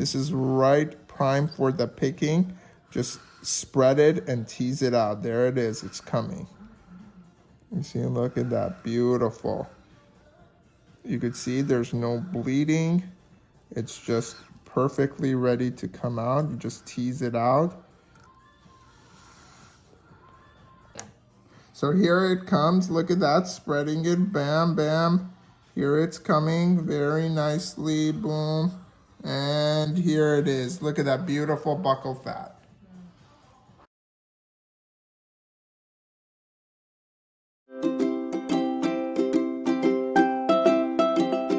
This is right prime for the picking. Just spread it and tease it out. There it is, it's coming. You see, look at that, beautiful. You could see there's no bleeding. It's just perfectly ready to come out. You just tease it out. So here it comes. Look at that, spreading it. Bam, bam. Here it's coming very nicely. Boom. And here it is. Look at that beautiful buccal fat.